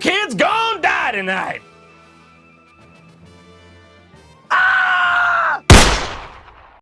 Kid's gonna die tonight.